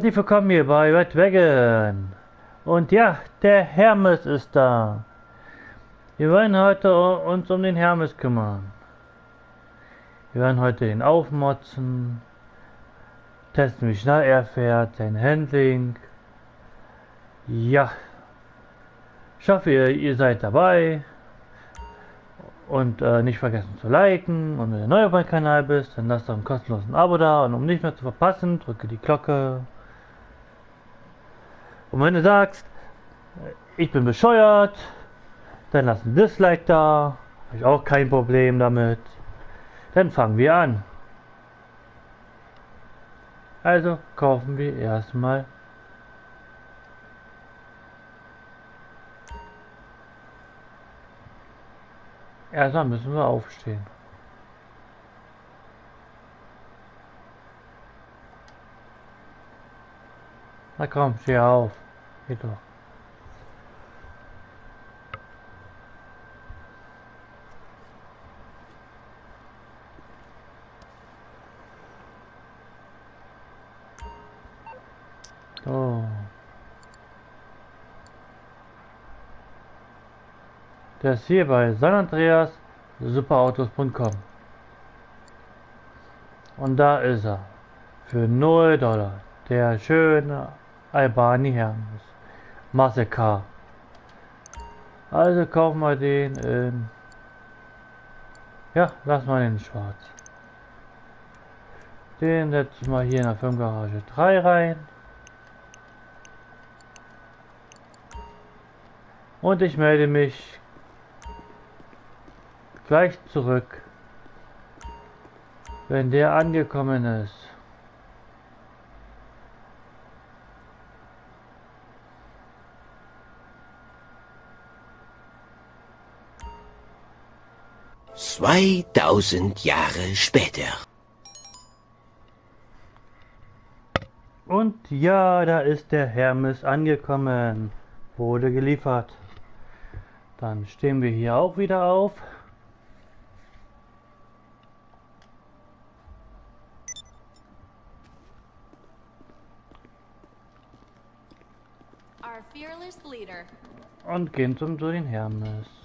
Herzlich willkommen hier bei Red Wagon. Und ja, der Hermes ist da. Wir wollen heute uns um den Hermes kümmern. Wir werden heute ihn aufmotzen, testen wie schnell er fährt, sein Handling. Ja, ich hoffe ihr, ihr seid dabei. Und äh, nicht vergessen zu liken. Und wenn du neu auf meinem Kanal bist, dann lass doch ein kostenlosen Abo da. Und um nicht mehr zu verpassen, drücke die Glocke. Und wenn du sagst, ich bin bescheuert, dann lass ein Dislike da. Habe ich auch kein Problem damit. Dann fangen wir an. Also kaufen wir erstmal Erstmal müssen wir aufstehen. Na komm, steh auf. Doch. So. Ist hier bei San Andreas superautos.com. Und da ist er. Für 0 Dollar. Der schöne Albani Hermes. Masse K. Also kaufen wir den in. Ja, lass mal den schwarz. Den setzen wir hier in der Firmengarage 3 rein. Und ich melde mich gleich zurück, wenn der angekommen ist. Zweitausend Jahre später. Und ja, da ist der Hermes angekommen. Wurde geliefert. Dann stehen wir hier auch wieder auf. Und gehen zum zu den Hermes.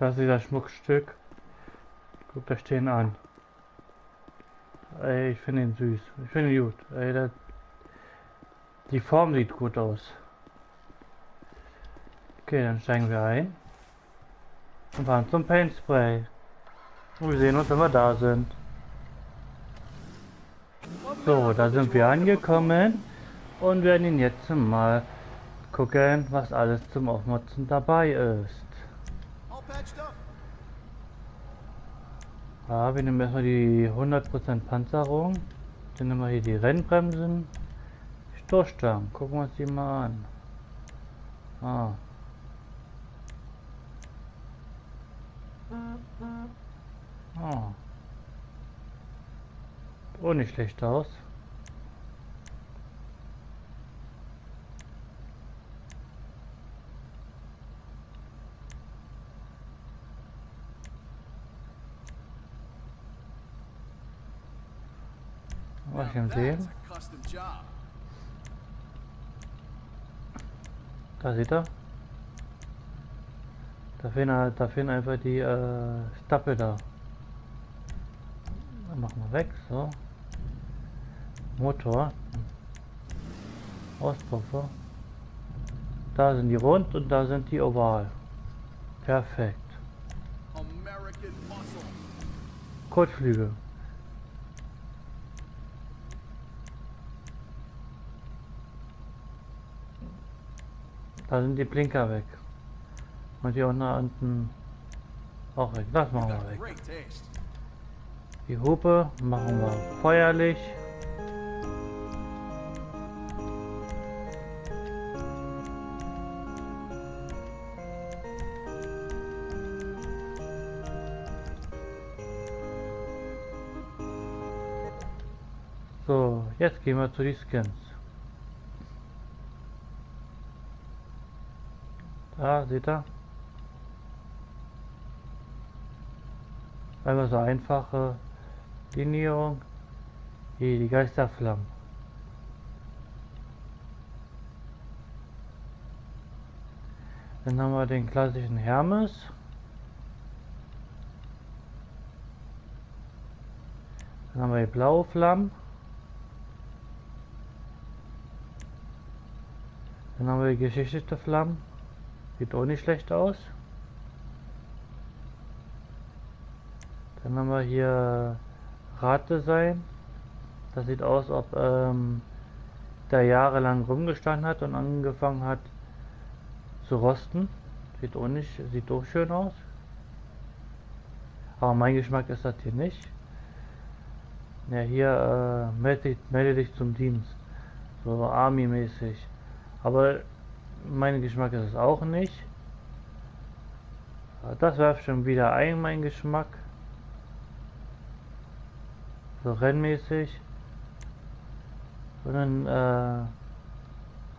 Das ist das Schmuckstück. Guck das stehen an. Ey, ich finde ihn süß. Ich finde ihn gut. Ey, das, die Form sieht gut aus. Okay, dann steigen wir ein. Und fahren zum Paint Spray. Und wir sehen uns, wenn wir da sind. So, da sind wir angekommen. Und werden ihn jetzt mal gucken, was alles zum Aufmotzen dabei ist. Ja, wir nehmen erstmal die 100% Panzerung. Dann nehmen wir hier die Rennbremsen. Stoßstangen. Gucken wir uns die mal an. Ah. Ah. Oh, nicht schlecht aus. Was ich im sehen? Da sieht er. Da fehlen, da fehlen einfach die äh, Stapel da. Dann machen wir weg, so. Motor. Auspuffer. Da sind die rund und da sind die oval. Perfekt. Kotflügel. Da sind die Blinker weg. Und hier unten auch weg. Das machen wir weg. Die Hupe machen wir feuerlich. So, jetzt gehen wir zu den Skins. Da, seht ihr? Einmal so einfache Linierung. Hier die Geisterflammen. Dann haben wir den klassischen Hermes. Dann haben wir die blaue Flammen. Dann haben wir die geschichtete Flammen. Sieht auch nicht schlecht aus. Dann haben wir hier Raddesign. Das sieht aus, ob ähm, der jahrelang rumgestanden hat und angefangen hat zu rosten. Sieht auch nicht, sieht auch schön aus. Aber mein Geschmack ist das hier nicht. Ja, hier äh, melde, melde dich zum Dienst. So Army-mäßig. Aber mein Geschmack ist es auch nicht. Das werft schon wieder ein, mein Geschmack. So rennmäßig. Und dann äh,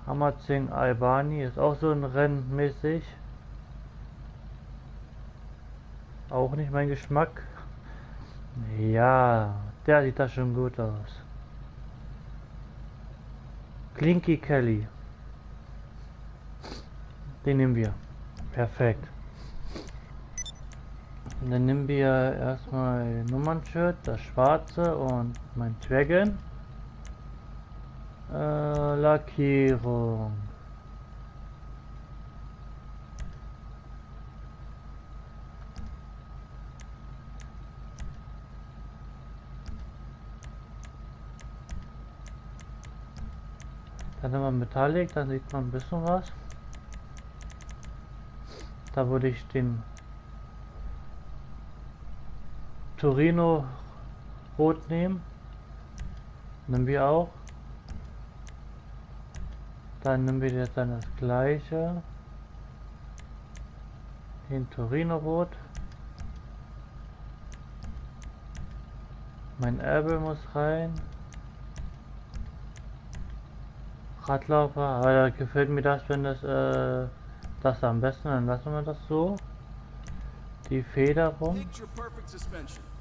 Hammerzing Albani ist auch so ein Rennmäßig. Auch nicht mein Geschmack. Ja, der sieht da schon gut aus. Klinky Kelly. Den nehmen wir. Perfekt. Und dann nehmen wir erstmal Nummernschild, das schwarze und mein Dragon. Äh, Lackierung. Dann haben wir Metallic, dann sieht man ein bisschen was. Da würde ich den Torino Rot nehmen. Nehmen wir auch. Dann nehmen wir jetzt dann das gleiche. Den Torino Rot. Mein Erbe muss rein. Radlaufer, aber da gefällt mir das, wenn das äh, das am besten, dann lassen wir das so. Die Federung.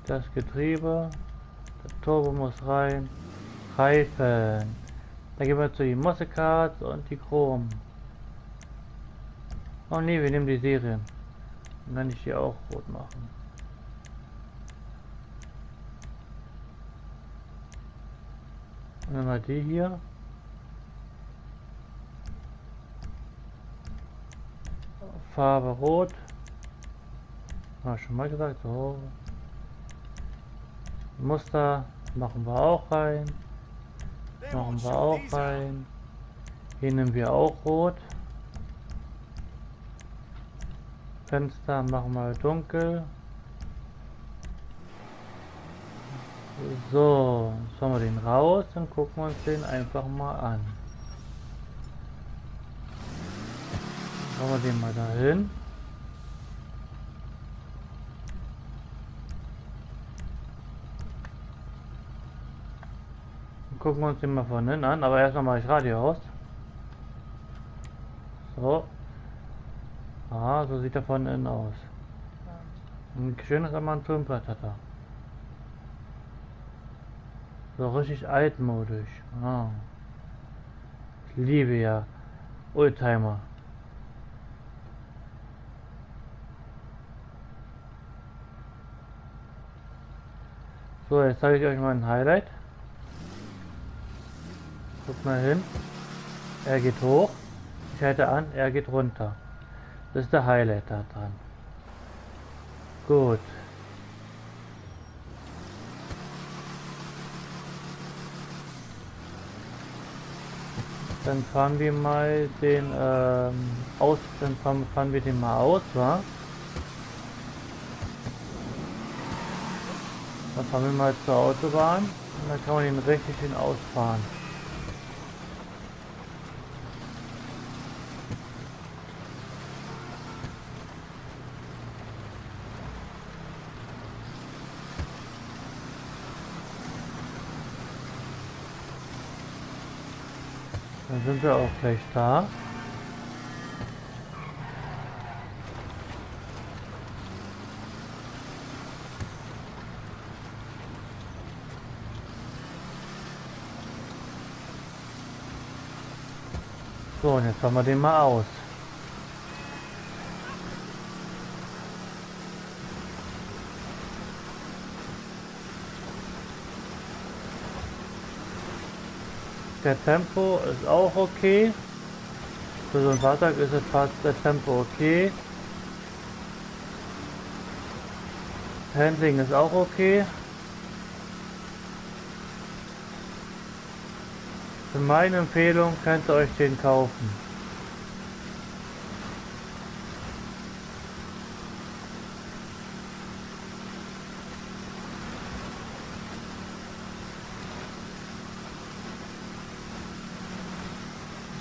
Das Getriebe. Der Turbo muss rein. Reifen. Dann gehen wir zu den Mossecards und die Chrom. Oh ne, wir nehmen die Serien. Dann kann ich die auch rot machen. Und dann mal die hier. Farbe rot. Habe schon mal gesagt, so. Muster machen wir auch rein. Machen wir auch rein. Hier nehmen wir auch rot. Fenster machen wir dunkel. So, jetzt haben wir den raus, dann gucken uns den einfach mal an. Machen wir den mal dahin. Gucken wir uns den mal von innen an, aber erstmal mache ich Radio aus. So. Ah, so sieht er von innen aus. Ein schönes Armaturenbrett hat er. So richtig altmodisch. Ah. Ich liebe ja Oldtimer. So, jetzt zeige ich euch mal ein Highlight. Guck mal hin. Er geht hoch. Ich halte an, er geht runter. Das ist der Highlight da dran. Gut. Dann fahren wir mal den ähm, aus, dann fahren, fahren wir den mal aus, wa? Dann fahren wir mal zur Autobahn und dann kann man ihn richtig hin ausfahren. Dann sind wir auch gleich da. So, und jetzt fahren wir den mal aus. Der Tempo ist auch okay. Für so ein Fahrzeug ist es fast der Tempo okay. Handling ist auch okay. Für meine Empfehlung könnt ihr euch den kaufen.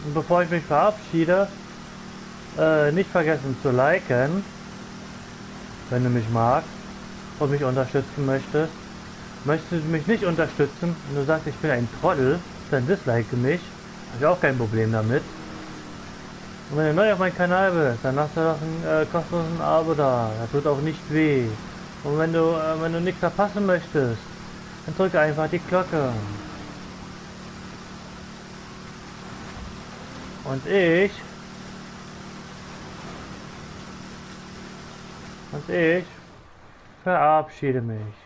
Und bevor ich mich verabschiede, äh, nicht vergessen zu liken, wenn du mich magst und mich unterstützen möchtest. Möchtest du mich nicht unterstützen und du sagst, ich bin ein Trottel, dann dislike mich. Habe ich auch kein Problem damit. Und wenn du neu auf meinem Kanal bist, dann lass dir doch ein äh, kostenlosen Abo da. Das tut auch nicht weh. Und wenn du, äh, wenn du nichts verpassen möchtest, dann drücke einfach die Glocke. Und ich und ich verabschiede mich.